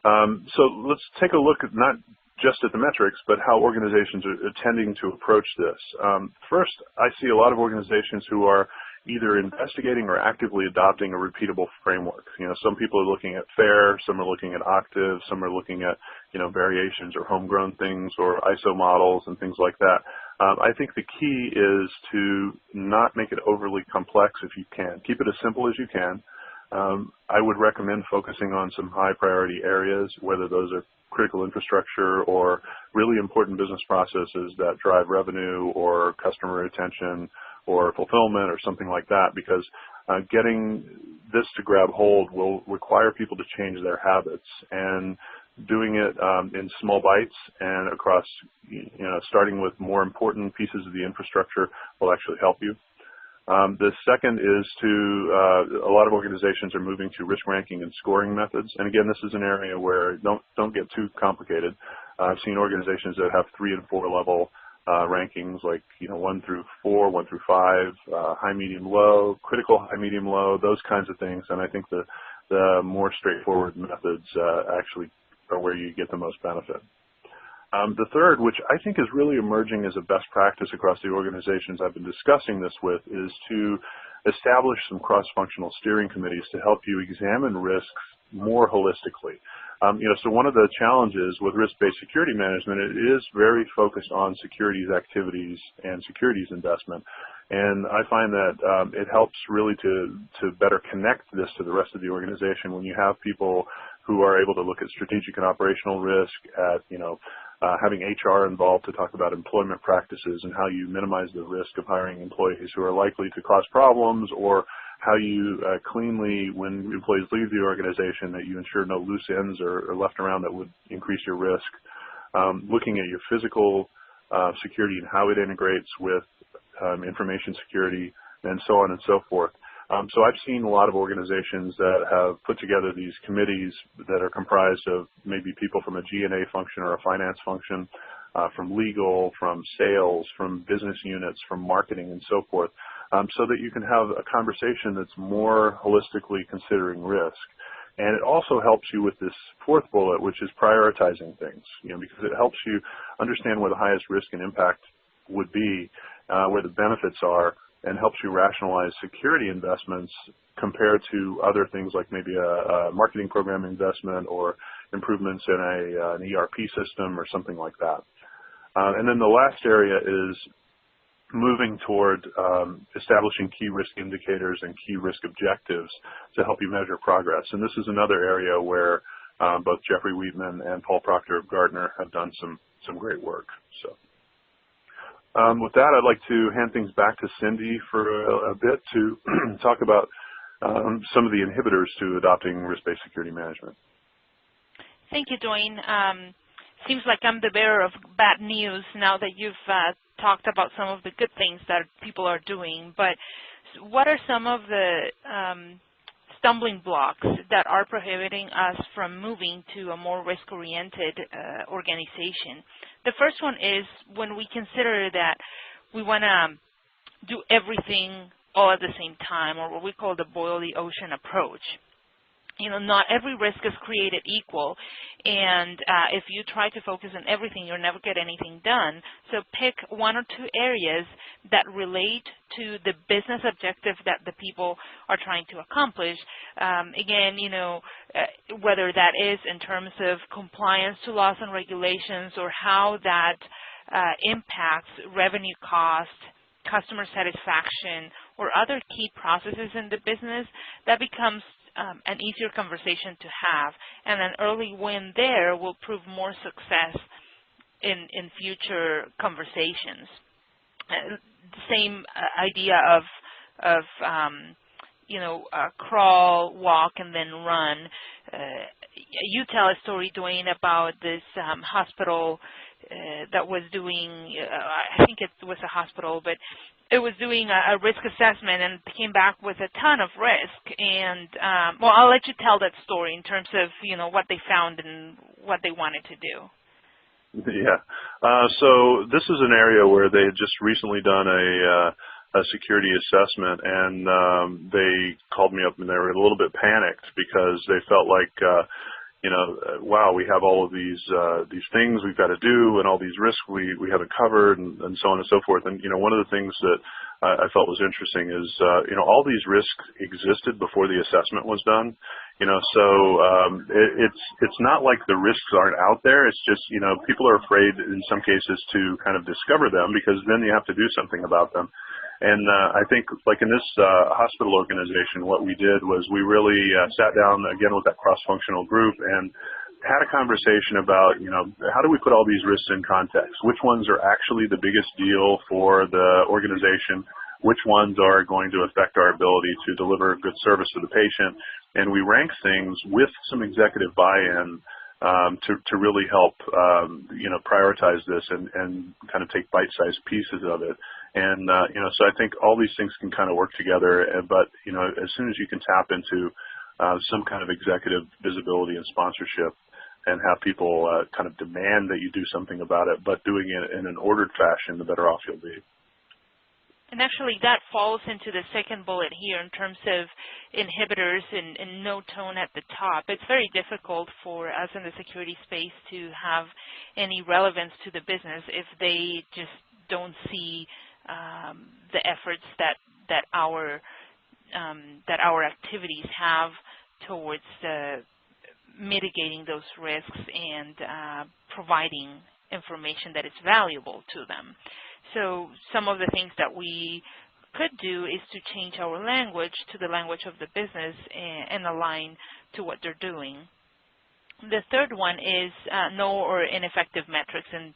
Um, so let's take a look at not just at the metrics, but how organizations are tending to approach this. Um, first, I see a lot of organizations who are either investigating or actively adopting a repeatable framework. You know, some people are looking at FAIR, some are looking at Octave, some are looking at, you know, variations or homegrown things or ISO models and things like that. Um, I think the key is to not make it overly complex if you can. Keep it as simple as you can. Um, I would recommend focusing on some high priority areas, whether those are critical infrastructure or really important business processes that drive revenue or customer retention or fulfillment or something like that because uh, getting this to grab hold will require people to change their habits and doing it um, in small bites and across, you know, starting with more important pieces of the infrastructure will actually help you. Um, the second is to, uh, a lot of organizations are moving to risk ranking and scoring methods. And again, this is an area where don't, don't get too complicated. Uh, I've seen organizations that have three and four level uh, rankings like, you know, one through four, one through five, uh, high, medium, low, critical, high, medium, low, those kinds of things. And I think the, the more straightforward methods uh, actually are where you get the most benefit. Um, the third, which I think is really emerging as a best practice across the organizations I've been discussing this with, is to establish some cross-functional steering committees to help you examine risks more holistically. Um, you know, so one of the challenges with risk-based security management, it is very focused on securities activities and securities investment. And I find that um, it helps really to, to better connect this to the rest of the organization when you have people who are able to look at strategic and operational risk, at, you know, uh, having HR involved to talk about employment practices and how you minimize the risk of hiring employees who are likely to cause problems or how you uh, cleanly, when employees leave the organization, that you ensure no loose ends are, left around that would increase your risk. Um, looking at your physical uh, security and how it integrates with um, information security and so on and so forth. Um, so I've seen a lot of organizations that have put together these committees that are comprised of maybe people from a G&A function or a finance function, uh, from legal, from sales, from business units, from marketing, and so forth, um, so that you can have a conversation that's more holistically considering risk. And it also helps you with this fourth bullet, which is prioritizing things, you know, because it helps you understand where the highest risk and impact would be, uh, where the benefits are, and helps you rationalize security investments compared to other things like maybe a, a marketing program investment or improvements in a, uh, an ERP system or something like that. Uh, and then the last area is moving toward um, establishing key risk indicators and key risk objectives to help you measure progress. And this is another area where um, both Jeffrey Wheatman and Paul Proctor of Gartner have done some, some great work. So. Um, with that, I'd like to hand things back to Cindy for a, a bit to talk about um, some of the inhibitors to adopting risk-based security management. Thank you, Dwayne. Um, seems like I'm the bearer of bad news now that you've uh, talked about some of the good things that people are doing. But what are some of the um, stumbling blocks that are prohibiting us from moving to a more risk-oriented uh, organization? The first one is when we consider that we want to do everything all at the same time, or what we call the boil the ocean approach you know, not every risk is created equal, and uh, if you try to focus on everything, you'll never get anything done. So pick one or two areas that relate to the business objective that the people are trying to accomplish. Um, again, you know, uh, whether that is in terms of compliance to laws and regulations or how that uh, impacts revenue cost, customer satisfaction, or other key processes in the business, that becomes um, an easier conversation to have. And an early win there will prove more success in, in future conversations. Uh, same uh, idea of, of um, you know, uh, crawl, walk, and then run. Uh, you tell a story, Dwayne, about this um, hospital uh, that was doing, uh, I think it was a hospital, but it was doing a, a, risk assessment and came back with a ton of risk. And um, well, I'll let you tell that story in terms of you know what they found and what they wanted to do. Yeah. Uh, so this is an area where they had just recently done a, uh, a security assessment, and um, they called me up and they were a little bit panicked because they felt like uh, you know, uh, wow, we have all of these uh, these things we've got to do, and all these risks we we haven't covered, and, and so on and so forth. And you know, one of the things that I felt was interesting is, uh, you know, all these risks existed before the assessment was done. You know, so um, it, it's it's not like the risks aren't out there. It's just you know people are afraid in some cases to kind of discover them because then you have to do something about them. And uh, I think, like in this uh, hospital organization, what we did was we really uh, sat down again with that cross-functional group and had a conversation about, you know, how do we put all these risks in context? Which ones are actually the biggest deal for the organization? Which ones are going to affect our ability to deliver good service to the patient? And we rank things with some executive buy-in um, to, to really help, um, you know, prioritize this and, and kind of take bite-sized pieces of it. And, uh, you know, so I think all these things can kind of work together. But, you know, as soon as you can tap into uh, some kind of executive visibility and sponsorship and have people uh, kind of demand that you do something about it, but doing it in an ordered fashion, the better off you'll be. And actually that falls into the second bullet here in terms of inhibitors and, and, no tone at the top. It's very difficult for us in the security space to have any relevance to the business if they just don't see um, the efforts that that our um, that our activities have towards uh, mitigating those risks and uh, providing information that is valuable to them. So some of the things that we could do is to change our language to the language of the business and, align to what they're doing. The third one is uh, no or ineffective metrics, and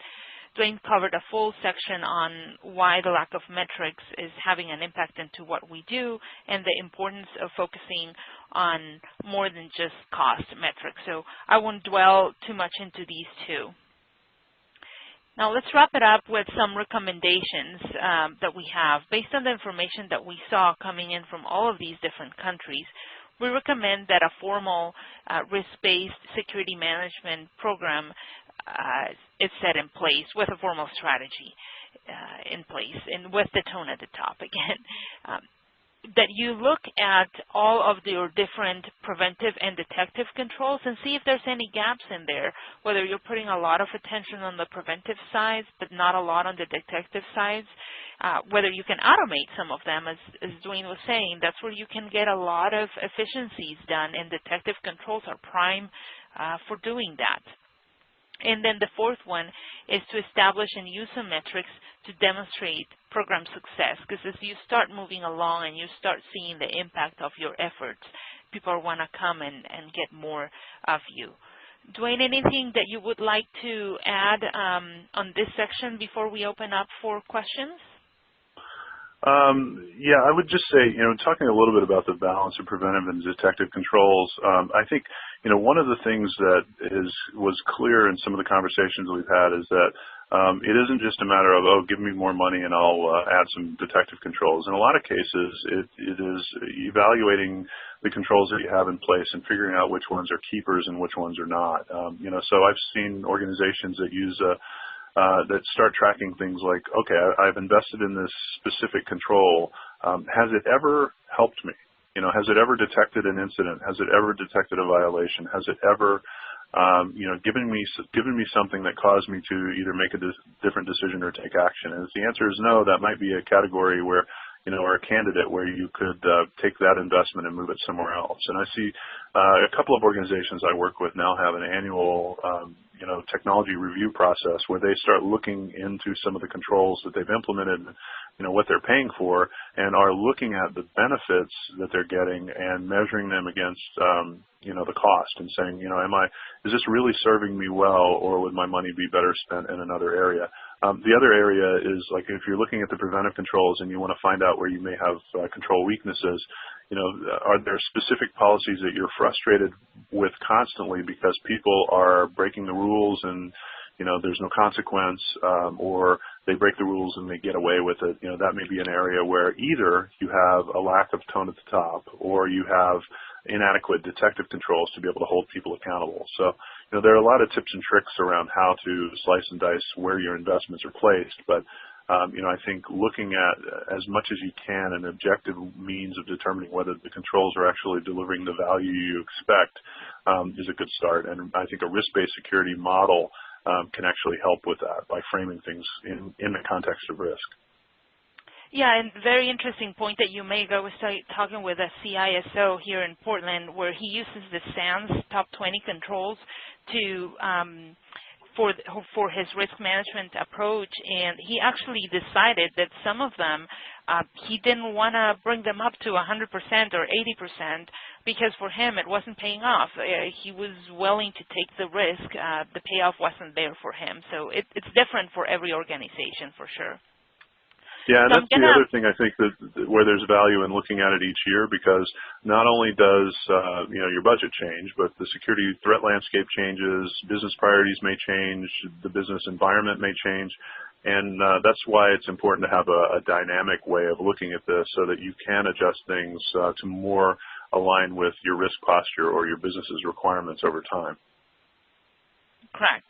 Dwayne covered a full section on why the lack of metrics is having an impact into what we do and the importance of focusing on more than just cost metrics. So I won't dwell too much into these two. Now let's wrap it up with some recommendations um, that we have. Based on the information that we saw coming in from all of these different countries, we recommend that a formal uh, risk-based security management program is set in place with a formal strategy uh, in place and with the tone at the top again. Um, that you look at all of your different preventive and detective controls and see if there's any gaps in there, whether you're putting a lot of attention on the preventive side but not a lot on the detective sides, uh, whether you can automate some of them, as, as Dwayne was saying, that's where you can get a lot of efficiencies done and detective controls are prime uh, for doing that. And then the fourth one is to establish and use some metrics to demonstrate program success. Because as you start moving along and you start seeing the impact of your efforts, people want to come and, and get more of you. Dwayne, anything that you would like to add um, on this section before we open up for questions? Um, yeah, I would just say, you know, talking a little bit about the balance of preventive and detective controls, um, I think, you know, one of the things that is was clear in some of the conversations we've had is that um, it isn't just a matter of, oh, give me more money and I'll uh, add some detective controls. In a lot of cases, it, it is evaluating the controls that you have in place and figuring out which ones are keepers and which ones are not. Um, you know, so I've seen organizations that use a uh, that start tracking things like, okay, I, have invested in this specific control. Um, has it ever helped me? You know, has it ever detected an incident? Has it ever detected a violation? Has it ever, um, you know, given me given me something that caused me to either make a different decision or take action? And if the answer is no, that might be a category where you know, or a candidate where you could uh, take that investment and move it somewhere else. And I see uh, a couple of organizations I work with now have an annual um, you know technology review process where they start looking into some of the controls that they've implemented, you know what they're paying for, and are looking at the benefits that they're getting and measuring them against um, you know the cost and saying you know am I is this really serving me well or would my money be better spent in another area? Um, the other area is like if you're looking at the preventive controls and you want to find out where you may have uh, control weaknesses, you know, are there specific policies that you're frustrated with constantly because people are breaking the rules and you know there's no consequence um, or they break the rules and they get away with it? You know that may be an area where either you have a lack of tone at the top or you have inadequate detective controls to be able to hold people accountable. So you know there are a lot of tips and tricks around how to slice and dice where your investments are placed but um, you know, I think looking at as much as you can an objective means of determining whether the controls are actually delivering the value you expect um, is a good start. And I think a risk-based security model um, can actually help with that by framing things in, in the context of risk. Yeah, and very interesting point that you make. I was talking with a CISO here in Portland where he uses the SANS top 20 controls to um, for for his risk management approach, and he actually decided that some of them uh, he didn't want to bring them up to 100% or 80% because for him it wasn't paying off. Uh, he was willing to take the risk. Uh, the payoff wasn't there for him. So it, it's different for every organization for sure. Yeah, and so that's the other thing I think that, that where there's value in looking at it each year because not only does uh, you know your budget change, but the security threat landscape changes, business priorities may change, the business environment may change, and uh, that's why it's important to have a, a, dynamic way of looking at this so that you can adjust things uh, to more align with your risk posture or your business's requirements over time. Correct.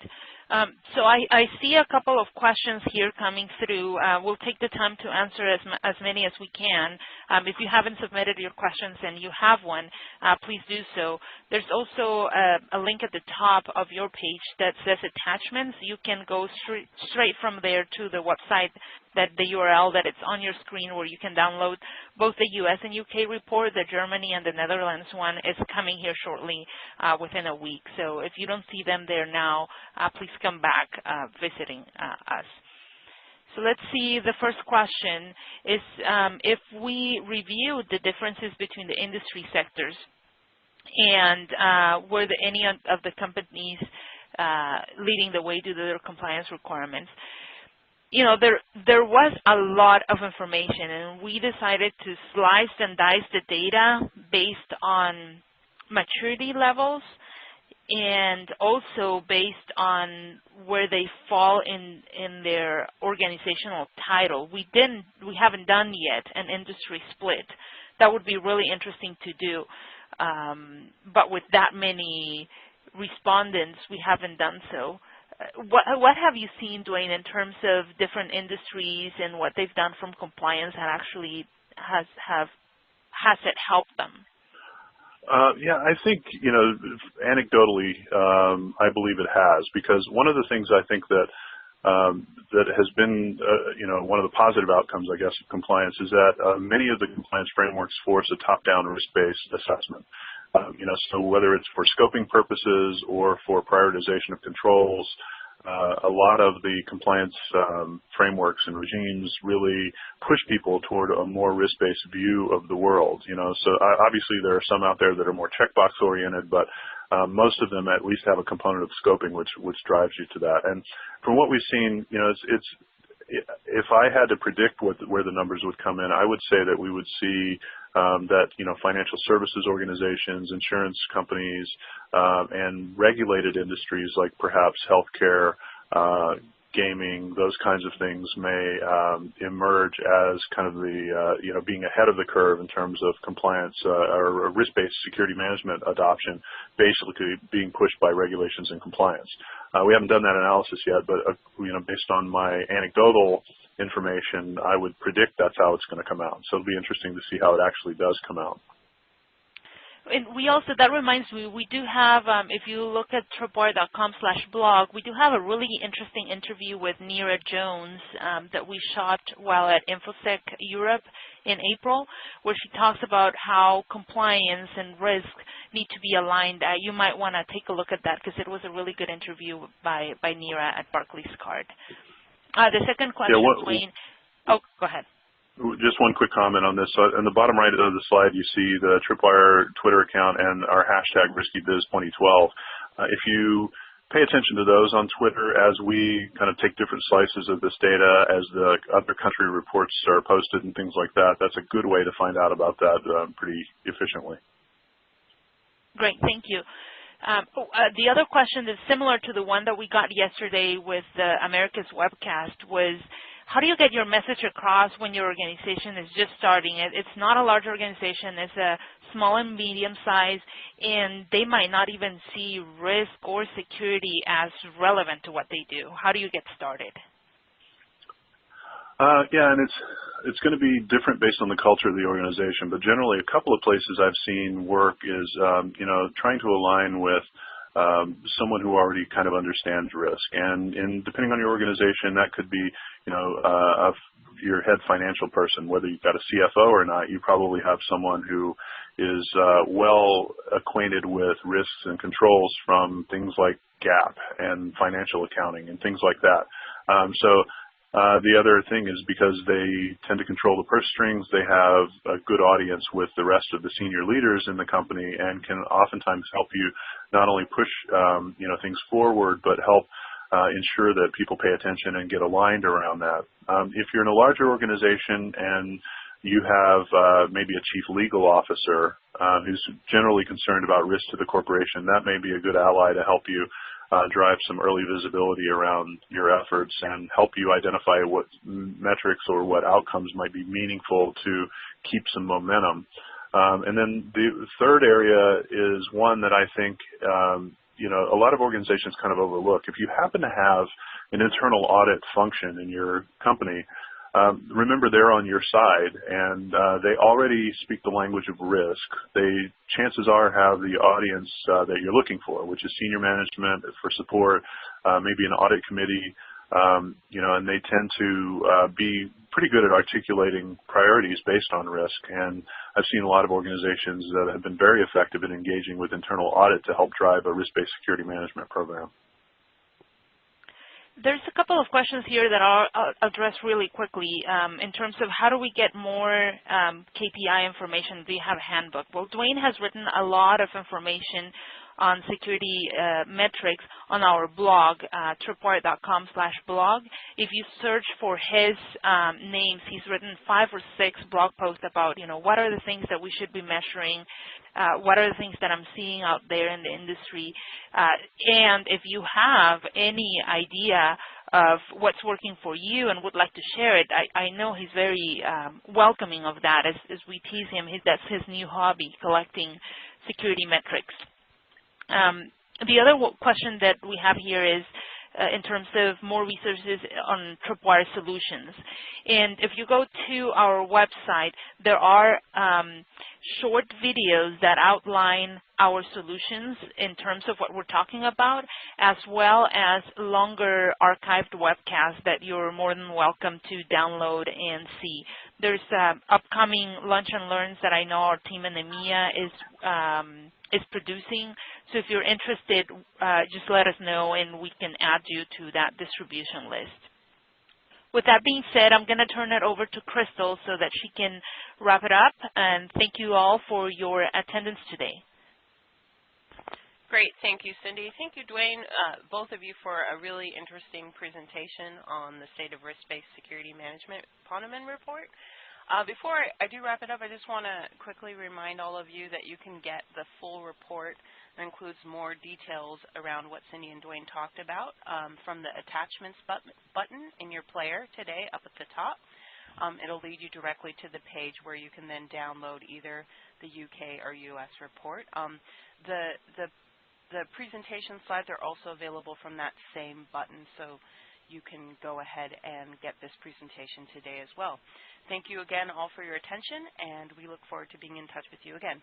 Um, so I, I, see a couple of questions here coming through. Uh, we'll take the time to answer as, as many as we can. Um, if you haven't submitted your questions and you have one, uh, please do so. There's also a, a, link at the top of your page that says attachments. You can go straight, straight from there to the website that the URL that it's on your screen where you can download both the US and UK report, the Germany and the Netherlands one is coming here shortly uh, within a week. So if you don't see them there now, uh, please come back uh, visiting uh, us. So let's see, the first question is um, if we review the differences between the industry sectors and uh, were there any of the companies uh, leading the way to their compliance requirements, you know, there there was a lot of information, and we decided to slice and dice the data based on maturity levels and also based on where they fall in in their organizational title. We didn't we haven't done yet an industry split. That would be really interesting to do. Um, but with that many respondents, we haven't done so. What, what have you seen, Dwayne, in terms of different industries and what they've done from compliance and actually has have has it helped them? Uh, yeah, I think, you know, anecdotally, um, I believe it has because one of the things I think that um, that has been, uh, you know, one of the positive outcomes, I guess, of compliance is that uh, many of the compliance frameworks force a top-down risk-based assessment. Um, you know, so whether it's for scoping purposes or for prioritization of controls, uh, a lot of the compliance um, frameworks and regimes really push people toward a more risk-based view of the world. You know, so uh, obviously there are some out there that are more checkbox oriented, but um, most of them at least have a component of scoping which which drives you to that. And from what we've seen, you know, it's, if I had to predict where the numbers would come in, I would say that we would see that you know financial services organizations, insurance companies, um, and regulated industries like perhaps healthcare, uh, gaming, those kinds of things may um, emerge as kind of the uh, you know being ahead of the curve in terms of compliance uh, or risk-based security management adoption, basically being pushed by regulations and compliance. Uh, we haven't done that analysis yet, but uh, you know based on my anecdotal information, I would predict that's how it's going to come out. So it'll be interesting to see how it actually does come out. and we also, that reminds me, we do have, um, if you look at tripwire.com slash blog, we do have a really interesting interview with Neira Jones um, that we shot while at InfoSec Europe in April, where she talks about how compliance and risk need to be aligned. Uh, you might want to take a look at that because it was a really good interview by, by Neira at Barclays Card. Uh, the second question, yeah, what, Dwayne. Oh, go ahead. Just one quick comment on this. So on the bottom right of the slide, you see the Tripwire Twitter account and our hashtag RiskyBiz2012. Uh, if you pay attention to those on Twitter as we kind of take different slices of this data as the other country reports are posted and things like that, that's a good way to find out about that uh, pretty efficiently. Great, thank you. Um, oh, uh, the other question is similar to the one that we got yesterday with the America's webcast was how do you get your message across when your organization is just starting? It's not a large organization. It's a small and medium size, and they might not even see risk or security as relevant to what they do. How do you get started? Uh, yeah, and it's it's going to be different based on the culture of the organization. But generally, a couple of places I've seen work is um, you know trying to align with um, someone who already kind of understands risk. And, and depending on your organization, that could be, you know, uh, your head financial person, whether you've got a CFO or not, you probably have someone who is uh, well acquainted with risks and controls from things like GAAP and financial accounting and things like that. Um, so the other thing is because they tend to control the purse strings, they have a good audience with the rest of the senior leaders in the company and can oftentimes help you not only push um, you know things forward, but help uh, ensure that people pay attention and get aligned around that. Um, if you're in a larger organization and you have uh, maybe a chief legal officer uh, who's generally concerned about risk to the corporation, that may be a good ally to help you uh, drive some early visibility around your efforts and help you identify what metrics or what outcomes might be meaningful to keep some momentum. Um, and then the third area is one that I think um, you know a lot of organizations kind of overlook. If you happen to have an internal audit function in your company, um, remember they're on your side and uh, they already speak the language of risk. They chances are have the audience uh, that you're looking for, which is senior management for support, uh, maybe an audit committee, um, you know, and they tend to uh, be pretty good at articulating priorities based on risk. And I've seen a lot of organizations that have been very effective in engaging with internal audit to help drive a risk-based security management program. There's a couple of questions here that I'll, address really quickly um, in terms of how do we get more um, KPI information. Do you have a handbook? Well, Dwayne has written a lot of information on security uh, metrics on our blog, uh, tripwire.com slash blog. If you search for his um, names, he's written five or six blog posts about, you know, what are the things that we should be measuring, uh, what are the things that I'm seeing out there in the industry, and if you have any idea of what's working for you and would like to share it, I, I know he's very um, welcoming of that as, as we tease him. That's his new hobby, collecting security metrics. Um, the other question that we have here is uh, in terms of more resources on Tripwire solutions. And if you go to our website, there are um, short videos that outline our solutions in terms of what we're talking about, as well as longer archived webcasts that you're more than welcome to download and see. There's uh, upcoming lunch and learns that I know our team in EMEA is um, is producing. So if you're interested, uh, just let us know and we can add you to that distribution list. With that being said, I'm going to turn it over to Crystal so that she can wrap it up. And thank you all for your attendance today. Great. Thank you, Cindy. Thank you, Dwayne, uh, both of you for a really interesting presentation on the State of Risk-Based Security Management Ponemon Report. Uh, before I, do wrap it up, I just want to quickly remind all of you that you can get the full report that includes more details around what Cindy and Dwayne talked about um, from the attachments button in your player today up at the top. Um, it'll lead you directly to the page where you can then download either the UK or US report. Um, the, the, the presentation slides are also available from that same button, so you can go ahead and get this presentation today as well. Thank you again all for your attention, and we look forward to being in touch with you again.